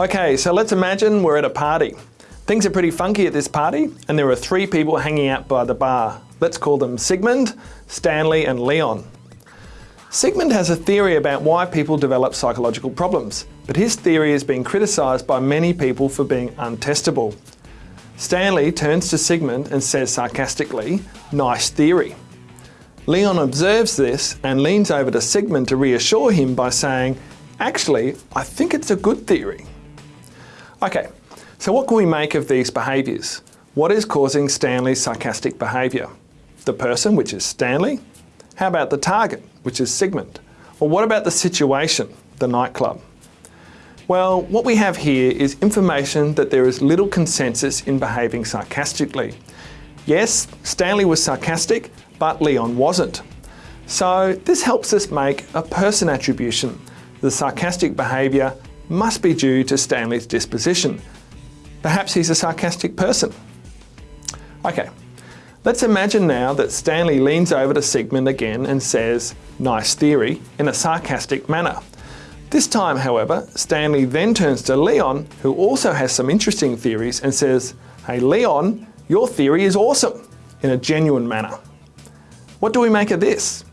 Okay, so let's imagine we're at a party. Things are pretty funky at this party and there are three people hanging out by the bar. Let's call them Sigmund, Stanley and Leon. Sigmund has a theory about why people develop psychological problems, but his theory has been criticised by many people for being untestable. Stanley turns to Sigmund and says sarcastically, nice theory. Leon observes this and leans over to Sigmund to reassure him by saying, actually, I think it's a good theory. Okay, so what can we make of these behaviours? What is causing Stanley's sarcastic behaviour? The person, which is Stanley? How about the target, which is Sigmund? Or what about the situation, the nightclub? Well, what we have here is information that there is little consensus in behaving sarcastically. Yes, Stanley was sarcastic, but Leon wasn't. So this helps us make a person attribution. The sarcastic behaviour must be due to Stanley's disposition. Perhaps he's a sarcastic person. Okay, let's imagine now that Stanley leans over to Sigmund again and says, nice theory, in a sarcastic manner. This time, however, Stanley then turns to Leon, who also has some interesting theories, and says, hey Leon, your theory is awesome, in a genuine manner. What do we make of this?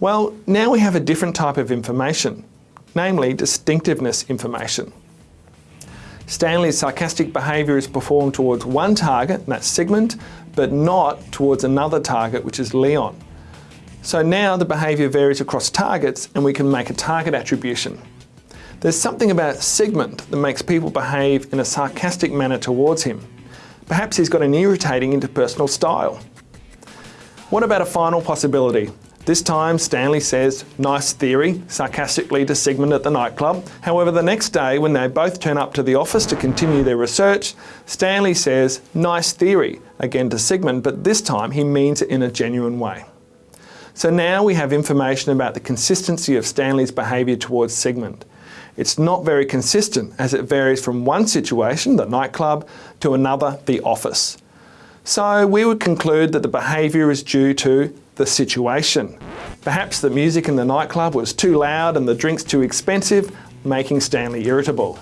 Well, now we have a different type of information namely distinctiveness information. Stanley's sarcastic behaviour is performed towards one target, and that's Sigmund, but not towards another target, which is Leon. So now the behaviour varies across targets and we can make a target attribution. There's something about Sigmund that makes people behave in a sarcastic manner towards him. Perhaps he's got an irritating interpersonal style. What about a final possibility? This time Stanley says, nice theory, sarcastically to Sigmund at the nightclub. However, the next day when they both turn up to the office to continue their research, Stanley says, nice theory, again to Sigmund, but this time he means it in a genuine way. So now we have information about the consistency of Stanley's behaviour towards Sigmund. It's not very consistent as it varies from one situation, the nightclub, to another, the office. So we would conclude that the behaviour is due to the situation. Perhaps the music in the nightclub was too loud and the drinks too expensive, making Stanley irritable.